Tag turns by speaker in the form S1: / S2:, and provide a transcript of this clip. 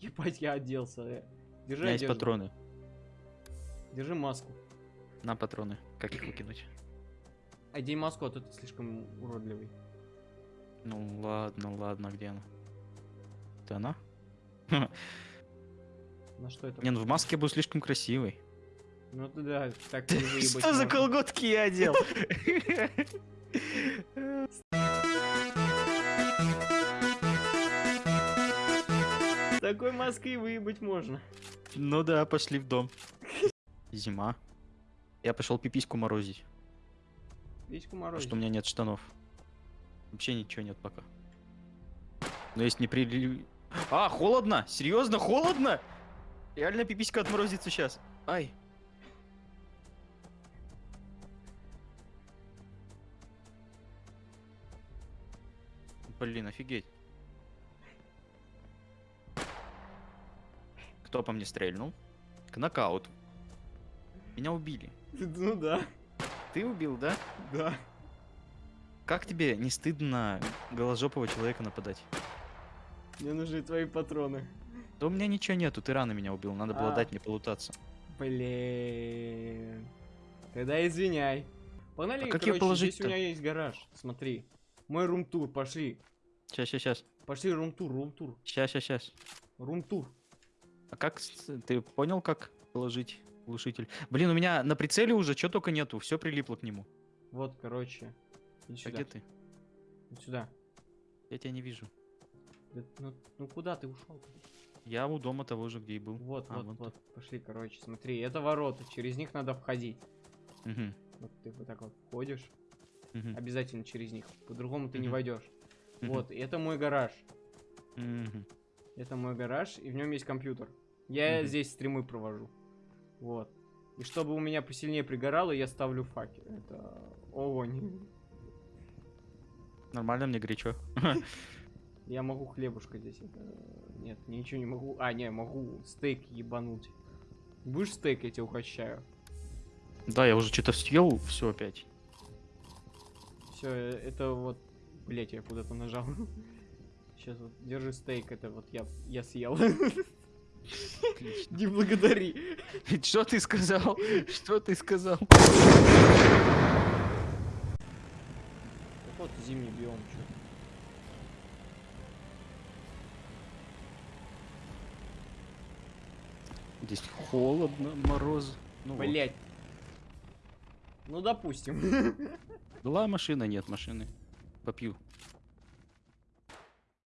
S1: Ебать, я оделся. э.
S2: У
S1: Держи
S2: меня есть патроны.
S1: Держи маску.
S2: На патроны. Как их выкинуть?
S1: Одень маску, а то ты слишком уродливый.
S2: Ну ладно, ладно, где она? Это она?
S1: На что это?
S2: Не, ну в маске я был слишком красивый.
S1: Ну ты да, так
S2: Что за колготки я одел?
S1: такой маской выебать можно.
S2: Ну да, пошли в дом. Зима. Я пошел пипиську морозить,
S1: Письку
S2: потому
S1: морозить.
S2: что у меня нет штанов. Вообще ничего нет пока. Но есть не при... А, холодно! Серьезно, холодно? Реально пиписька отморозится сейчас. Ай. Блин, офигеть. Кто по мне стрельнул? К нокаут. Меня убили.
S1: Ну да,
S2: Ты убил, да?
S1: да.
S2: Как тебе не стыдно голожопого человека нападать?
S1: Мне нужны твои патроны.
S2: Да у меня ничего нету, ты рано меня убил, надо было
S1: А.
S2: дать мне полутаться.
S1: Блин. Тогда извиняй. Погнали,
S2: А как
S1: короче,
S2: её
S1: здесь
S2: положить-то?
S1: у меня есть гараж. Смотри. Мой рум-тур, пошли.
S2: Сейчас, сейчас, сейчас.
S1: Пошли рум-тур, рум-тур,
S2: Сейчас, сейчас, сейчас.
S1: рум-тур.
S2: А как ты понял, как положить глушитель? Блин, у меня на прицеле уже что только нету, все прилипло к нему.
S1: Вот, короче. Иди
S2: А
S1: сюда.
S2: где ты?
S1: Иди сюда.
S2: Я тебя не вижу.
S1: Да, ну, ну куда ты ушел?
S2: Я у дома того же, где и был.
S1: Вот,
S2: А,
S1: вот,
S2: вон
S1: вот. Пошли, короче, смотри, это ворота, через них надо входить.
S2: Мгм,
S1: Вот ты вот так вот входишь,
S2: мгм,
S1: обязательно через них. По-другому ты не
S2: Мгм.
S1: войдешь.
S2: мгм,
S1: Вот, это мой гараж.
S2: мгм.
S1: Это мой гараж, и в нем есть компьютер. Я
S2: Мгм.
S1: здесь стримы провожу. Вот. И чтобы у меня посильнее пригорало, я ставлю факел. Это огонь.
S2: Нормально мне горячо.
S1: Я могу хлебушка здесь. Это... Нет, ничего не могу. А, не, могу стейк ебануть. Будешь стейк, я тебя угощаю.
S2: Да, я уже что-то съел, все опять.
S1: Все, это вот... Блять, я куда-то нажал. Сейчас вот, держи стейк, это вот я, я съел.
S2: Отлично.
S1: Не благодари.
S2: Что ты сказал? Что ты сказал?
S1: Вот зимний биом, чё.
S2: Здесь холодно, мороз. Ну вот.
S1: Блять. Ну, допустим.
S2: Была машина, нет машины. Попью.